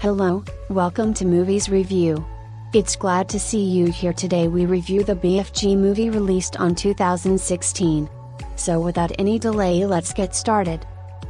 Hello, welcome to Movies Review. It's glad to see you here today. We review the BFG movie released on 2016. So, without any delay, let's get started.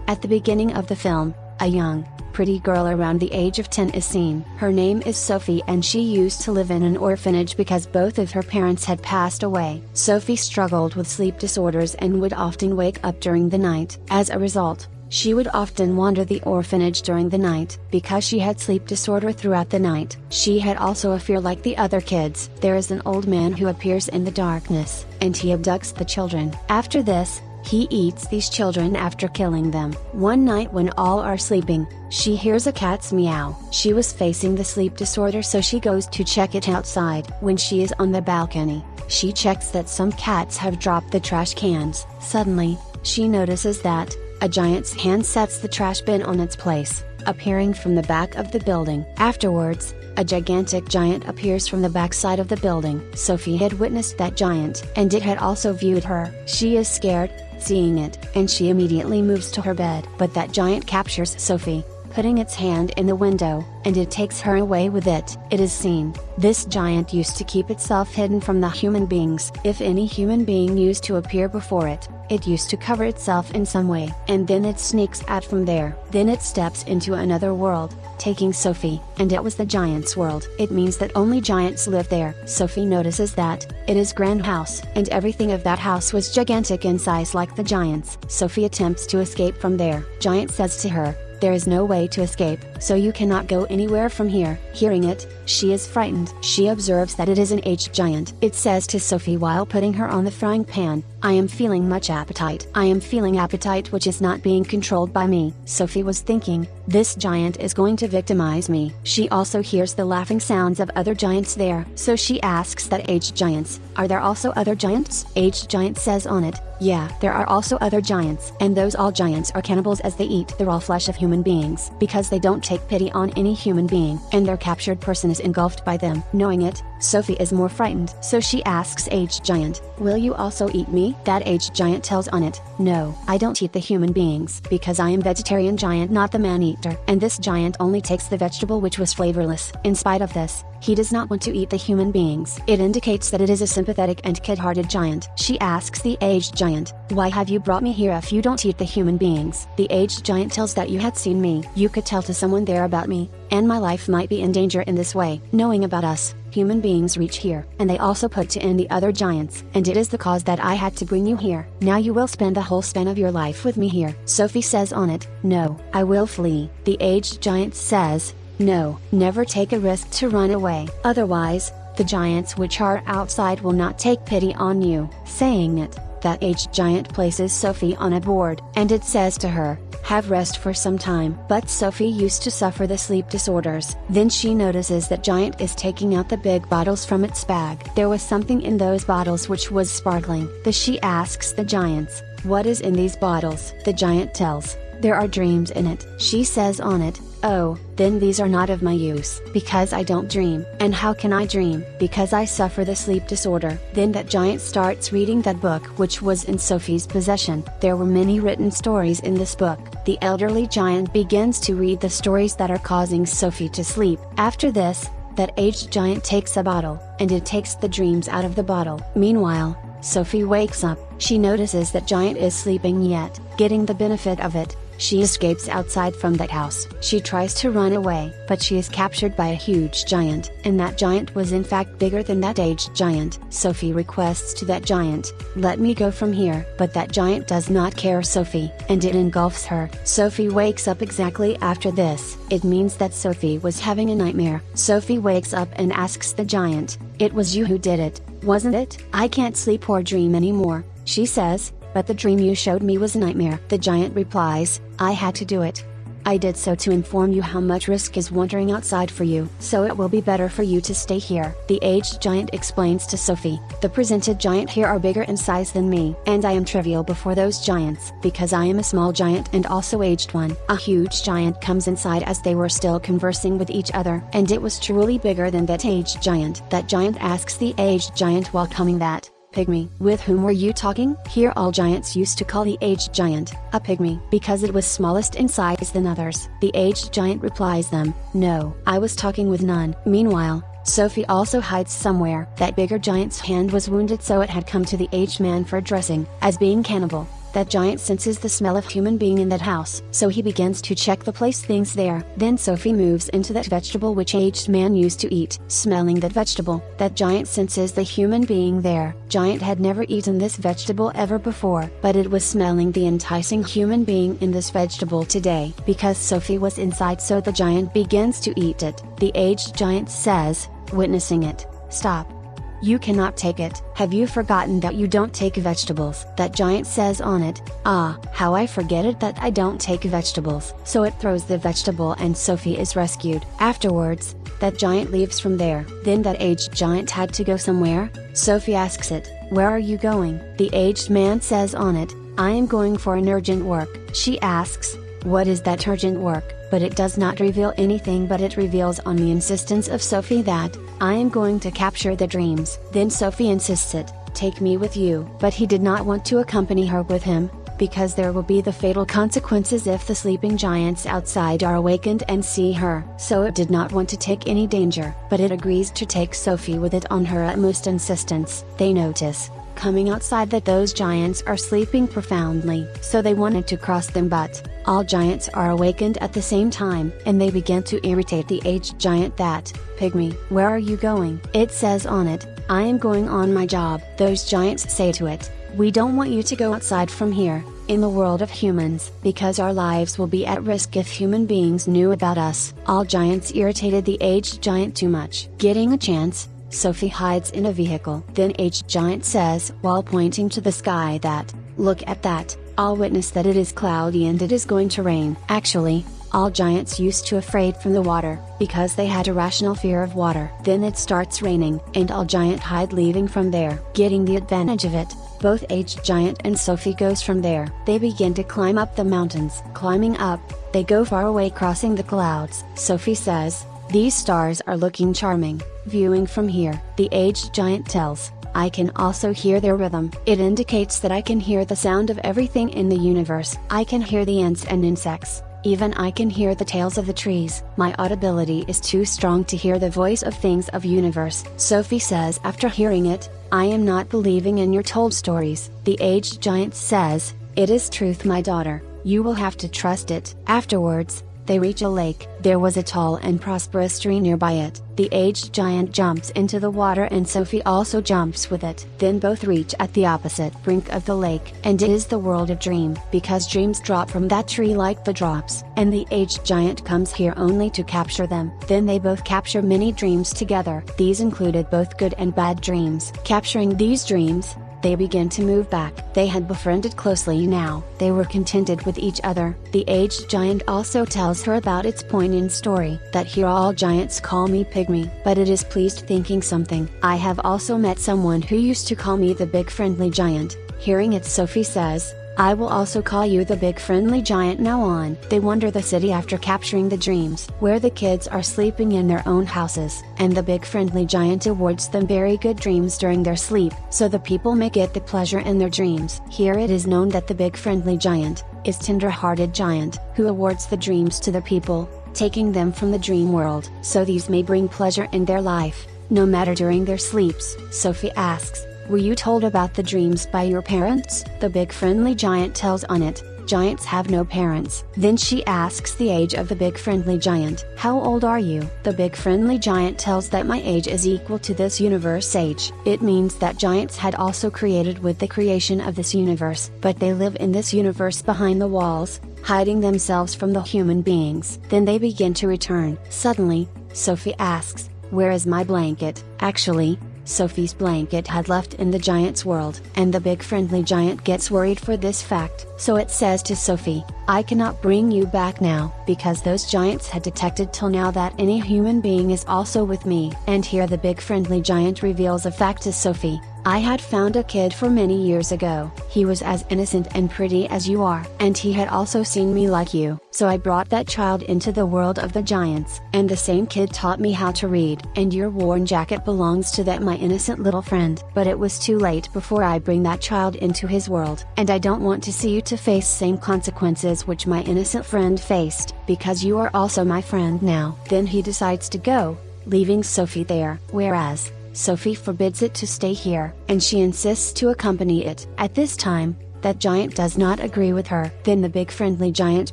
At the beginning of the film, a young, pretty girl around the age of 10 is seen. Her name is Sophie and she used to live in an orphanage because both of her parents had passed away. Sophie struggled with sleep disorders and would often wake up during the night. As a result, she would often wander the orphanage during the night, because she had sleep disorder throughout the night. She had also a fear like the other kids. There is an old man who appears in the darkness, and he abducts the children. After this, he eats these children after killing them. One night when all are sleeping, she hears a cat's meow. She was facing the sleep disorder so she goes to check it outside. When she is on the balcony, she checks that some cats have dropped the trash cans. Suddenly, she notices that, a giant's hand sets the trash bin on its place, appearing from the back of the building. Afterwards, a gigantic giant appears from the backside of the building. Sophie had witnessed that giant, and it had also viewed her. She is scared, seeing it, and she immediately moves to her bed. But that giant captures Sophie, putting its hand in the window, and it takes her away with it. It is seen, this giant used to keep itself hidden from the human beings. If any human being used to appear before it, it used to cover itself in some way. And then it sneaks out from there. Then it steps into another world, taking Sophie, and it was the giant's world. It means that only giants live there. Sophie notices that, it is grand house, and everything of that house was gigantic in size like the giants. Sophie attempts to escape from there. Giant says to her, there is no way to escape, so you cannot go anywhere from here. Hearing it, she is frightened. She observes that it is an aged giant. It says to Sophie while putting her on the frying pan, I am feeling much appetite. I am feeling appetite which is not being controlled by me. Sophie was thinking, this giant is going to victimize me. She also hears the laughing sounds of other giants there. So she asks that aged giants, are there also other giants? Aged giant says on it, yeah, there are also other giants. And those all giants are cannibals as they eat the raw flesh of human beings. Because they don't take pity on any human being. And their captured person is engulfed by them. Knowing it, Sophie is more frightened. So she asks aged giant, will you also eat me? That aged giant tells on it, no, I don't eat the human beings. Because I am vegetarian giant not the man eater. And this giant only takes the vegetable which was flavorless. In spite of this, he does not want to eat the human beings. It indicates that it is a sympathetic and kid-hearted giant. She asks the aged giant, why have you brought me here if you don't eat the human beings? The aged giant tells that you had seen me. You could tell to someone there about me, and my life might be in danger in this way. Knowing about us, human beings reach here, and they also put to end the other giants. And it is the cause that I had to bring you here. Now you will spend the whole span of your life with me here. Sophie says on it, no, I will flee. The aged giant says, no, never take a risk to run away. Otherwise, the giants which are outside will not take pity on you. Saying it, that aged giant places Sophie on a board, and it says to her, have rest for some time. But Sophie used to suffer the sleep disorders. Then she notices that Giant is taking out the big bottles from its bag. There was something in those bottles which was sparkling. The she asks the giants, what is in these bottles? The giant tells, there are dreams in it. She says on it, Oh, then these are not of my use. Because I don't dream. And how can I dream? Because I suffer the sleep disorder. Then that giant starts reading that book which was in Sophie's possession. There were many written stories in this book. The elderly giant begins to read the stories that are causing Sophie to sleep. After this, that aged giant takes a bottle, and it takes the dreams out of the bottle. Meanwhile, Sophie wakes up, she notices that Giant is sleeping yet, getting the benefit of it, she escapes outside from that house. She tries to run away, but she is captured by a huge giant, and that giant was in fact bigger than that aged giant. Sophie requests to that giant, let me go from here, but that giant does not care Sophie, and it engulfs her. Sophie wakes up exactly after this. It means that Sophie was having a nightmare. Sophie wakes up and asks the giant, it was you who did it, wasn't it? I can't sleep or dream anymore, she says, but the dream you showed me was a nightmare. The giant replies, I had to do it. I did so to inform you how much risk is wandering outside for you, so it will be better for you to stay here. The aged giant explains to Sophie, the presented giant here are bigger in size than me, and I am trivial before those giants, because I am a small giant and also aged one. A huge giant comes inside as they were still conversing with each other, and it was truly bigger than that aged giant. That giant asks the aged giant while coming that, Pygmy. With whom were you talking? Here all giants used to call the aged giant, a pygmy, because it was smallest in size than others. The aged giant replies them, no, I was talking with none. Meanwhile, Sophie also hides somewhere. That bigger giant's hand was wounded so it had come to the aged man for dressing, as being cannibal. That giant senses the smell of human being in that house, so he begins to check the place things there. Then Sophie moves into that vegetable which aged man used to eat. Smelling that vegetable, that giant senses the human being there. Giant had never eaten this vegetable ever before, but it was smelling the enticing human being in this vegetable today. Because Sophie was inside so the giant begins to eat it. The aged giant says, witnessing it, stop. You cannot take it. Have you forgotten that you don't take vegetables? That giant says on it, Ah, how I forget it that I don't take vegetables. So it throws the vegetable and Sophie is rescued. Afterwards, that giant leaves from there. Then that aged giant had to go somewhere? Sophie asks it, Where are you going? The aged man says on it, I am going for an urgent work. She asks, What is that urgent work? but it does not reveal anything but it reveals on the insistence of Sophie that, I am going to capture the dreams. Then Sophie insists it, take me with you. But he did not want to accompany her with him, because there will be the fatal consequences if the sleeping giants outside are awakened and see her. So it did not want to take any danger, but it agrees to take Sophie with it on her utmost insistence. They notice, coming outside that those giants are sleeping profoundly. So they wanted to cross them but, all giants are awakened at the same time, and they begin to irritate the aged giant that, Pygmy, where are you going? It says on it, I am going on my job. Those giants say to it, we don't want you to go outside from here, in the world of humans, because our lives will be at risk if human beings knew about us. All giants irritated the aged giant too much. Getting a chance, Sophie hides in a vehicle. Then aged giant says while pointing to the sky that, look at that, I'll witness that it is cloudy and it is going to rain. Actually, all giants used to afraid from the water, because they had a rational fear of water. Then it starts raining, and all giant hide leaving from there. Getting the advantage of it, both aged giant and Sophie goes from there. They begin to climb up the mountains. Climbing up, they go far away crossing the clouds. Sophie says, these stars are looking charming. Viewing from here, the aged giant tells, I can also hear their rhythm. It indicates that I can hear the sound of everything in the universe. I can hear the ants and insects. Even I can hear the tales of the trees. My audibility is too strong to hear the voice of things of universe. Sophie says after hearing it, I am not believing in your told stories. The aged giant says, It is truth my daughter, you will have to trust it. Afterwards, they reach a lake. There was a tall and prosperous tree nearby it. The aged giant jumps into the water and Sophie also jumps with it. Then both reach at the opposite brink of the lake. And it is the world of dream. Because dreams drop from that tree like the drops. And the aged giant comes here only to capture them. Then they both capture many dreams together. These included both good and bad dreams. Capturing these dreams, they begin to move back. They had befriended closely now. They were contented with each other. The aged giant also tells her about its poignant story. That here all giants call me Pygmy. But it is pleased thinking something. I have also met someone who used to call me the big friendly giant. Hearing it Sophie says, I will also call you the big friendly giant now on. They wander the city after capturing the dreams, where the kids are sleeping in their own houses, and the big friendly giant awards them very good dreams during their sleep, so the people may get the pleasure in their dreams. Here it is known that the big friendly giant, is tender-hearted giant, who awards the dreams to the people, taking them from the dream world, so these may bring pleasure in their life, no matter during their sleeps. Sophie asks, were you told about the dreams by your parents? The big friendly giant tells on it, giants have no parents. Then she asks the age of the big friendly giant. How old are you? The big friendly giant tells that my age is equal to this universe age. It means that giants had also created with the creation of this universe, but they live in this universe behind the walls, hiding themselves from the human beings. Then they begin to return. Suddenly, Sophie asks, where is my blanket? Actually, Sophie's blanket had left in the giant's world. And the big friendly giant gets worried for this fact. So it says to Sophie, I cannot bring you back now, because those giants had detected till now that any human being is also with me. And here the big friendly giant reveals a fact to Sophie, I had found a kid for many years ago, he was as innocent and pretty as you are, and he had also seen me like you, so I brought that child into the world of the giants, and the same kid taught me how to read, and your worn jacket belongs to that my innocent little friend. But it was too late before I bring that child into his world, and I don't want to see you to face same consequences which my innocent friend faced, because you are also my friend now. Then he decides to go, leaving Sophie there, whereas, Sophie forbids it to stay here, and she insists to accompany it. At this time, that giant does not agree with her. Then the big friendly giant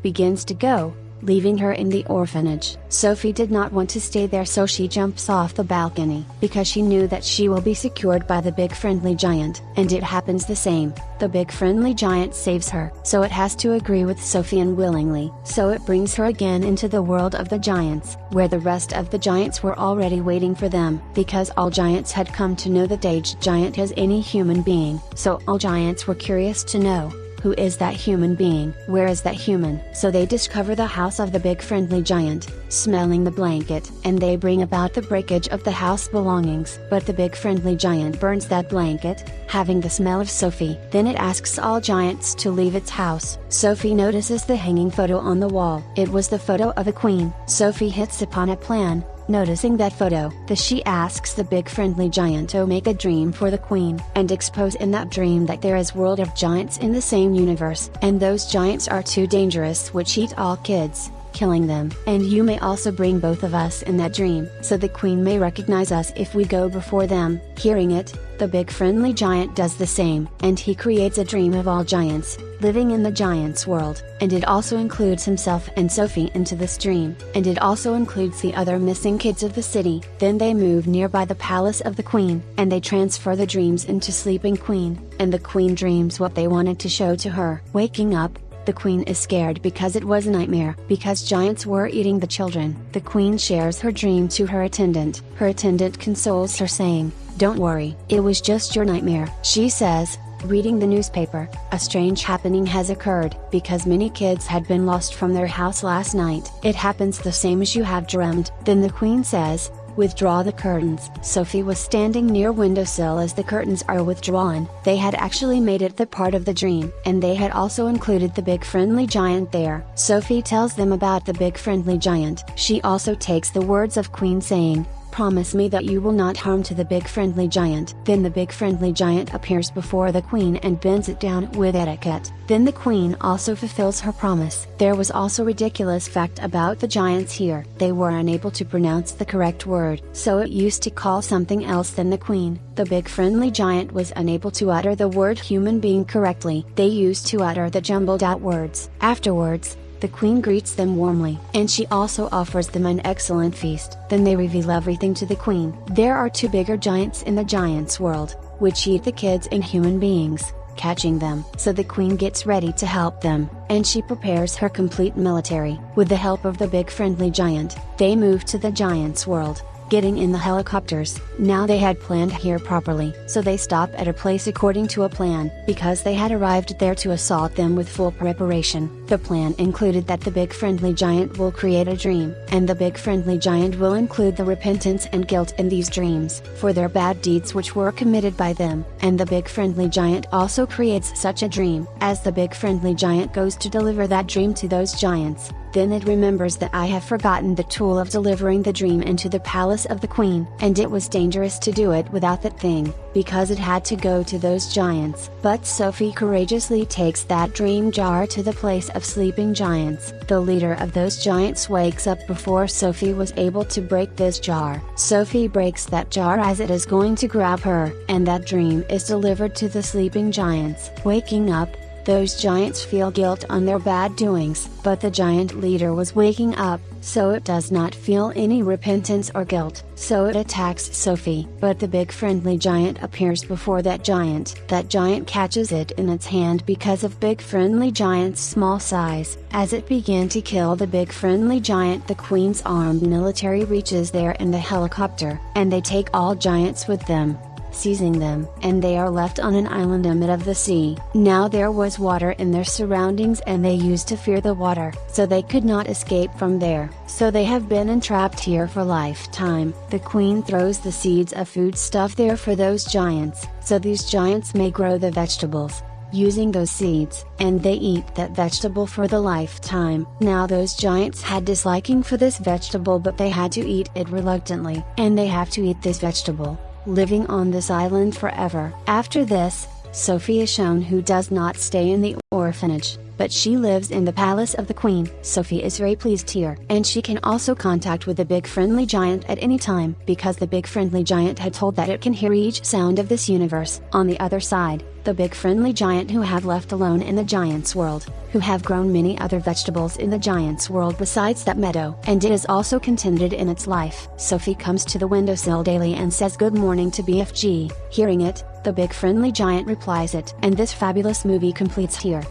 begins to go, leaving her in the orphanage. Sophie did not want to stay there so she jumps off the balcony, because she knew that she will be secured by the big friendly giant, and it happens the same, the big friendly giant saves her. So it has to agree with Sophie unwillingly. So it brings her again into the world of the giants, where the rest of the giants were already waiting for them, because all giants had come to know that aged giant as any human being, so all giants were curious to know, who is that human being? Where is that human? So they discover the house of the big friendly giant, smelling the blanket, and they bring about the breakage of the house belongings. But the big friendly giant burns that blanket, having the smell of Sophie. Then it asks all giants to leave its house. Sophie notices the hanging photo on the wall. It was the photo of a queen. Sophie hits upon a plan, Noticing that photo, the she asks the big friendly giant to make a dream for the queen, and expose in that dream that there is world of giants in the same universe, and those giants are too dangerous which eat all kids, killing them. And you may also bring both of us in that dream, so the queen may recognize us if we go before them. Hearing it, the big friendly giant does the same, and he creates a dream of all giants, living in the giant's world, and it also includes himself and Sophie into this dream, and it also includes the other missing kids of the city. Then they move nearby the palace of the queen, and they transfer the dreams into sleeping queen, and the queen dreams what they wanted to show to her. Waking up, the queen is scared because it was a nightmare, because giants were eating the children. The queen shares her dream to her attendant. Her attendant consoles her saying, don't worry, it was just your nightmare. She says, reading the newspaper, a strange happening has occurred, because many kids had been lost from their house last night. It happens the same as you have dreamed. Then the queen says, withdraw the curtains. Sophie was standing near windowsill as the curtains are withdrawn. They had actually made it the part of the dream, and they had also included the big friendly giant there. Sophie tells them about the big friendly giant. She also takes the words of Queen saying, promise me that you will not harm to the big friendly giant. Then the big friendly giant appears before the queen and bends it down with etiquette. Then the queen also fulfills her promise. There was also ridiculous fact about the giants here. They were unable to pronounce the correct word, so it used to call something else than the queen. The big friendly giant was unable to utter the word human being correctly. They used to utter the jumbled out words. Afterwards, the queen greets them warmly, and she also offers them an excellent feast. Then they reveal everything to the queen. There are two bigger giants in the giants world, which eat the kids and human beings, catching them. So the queen gets ready to help them, and she prepares her complete military. With the help of the big friendly giant, they move to the giants world getting in the helicopters. Now they had planned here properly, so they stop at a place according to a plan, because they had arrived there to assault them with full preparation. The plan included that the big friendly giant will create a dream, and the big friendly giant will include the repentance and guilt in these dreams, for their bad deeds which were committed by them, and the big friendly giant also creates such a dream, as the big friendly giant goes to deliver that dream to those giants, then it remembers that I have forgotten the tool of delivering the dream into the palace of the queen, and it was dangerous to do it without that thing, because it had to go to those giants. But Sophie courageously takes that dream jar to the place of sleeping giants. The leader of those giants wakes up before Sophie was able to break this jar. Sophie breaks that jar as it is going to grab her, and that dream is delivered to the sleeping giants. Waking up, those giants feel guilt on their bad doings, but the giant leader was waking up, so it does not feel any repentance or guilt, so it attacks Sophie. But the big friendly giant appears before that giant. That giant catches it in its hand because of big friendly giant's small size. As it began to kill the big friendly giant the queen's armed military reaches there in the helicopter, and they take all giants with them. Seizing them, and they are left on an island amid of the sea. Now there was water in their surroundings and they used to fear the water, so they could not escape from there, so they have been entrapped here for lifetime. The queen throws the seeds of food stuff there for those giants, so these giants may grow the vegetables, using those seeds, and they eat that vegetable for the lifetime. Now those giants had disliking for this vegetable but they had to eat it reluctantly, and they have to eat this vegetable, living on this island forever. After this, Sophie is shown who does not stay in the orphanage, but she lives in the palace of the queen. Sophie is very pleased here. And she can also contact with the big friendly giant at any time, because the big friendly giant had told that it can hear each sound of this universe. On the other side, the big friendly giant who have left alone in the giant's world, who have grown many other vegetables in the giant's world besides that meadow, and it is also contented in its life. Sophie comes to the windowsill daily and says good morning to BFG, hearing it, the big friendly giant replies it. And this fabulous movie completes here.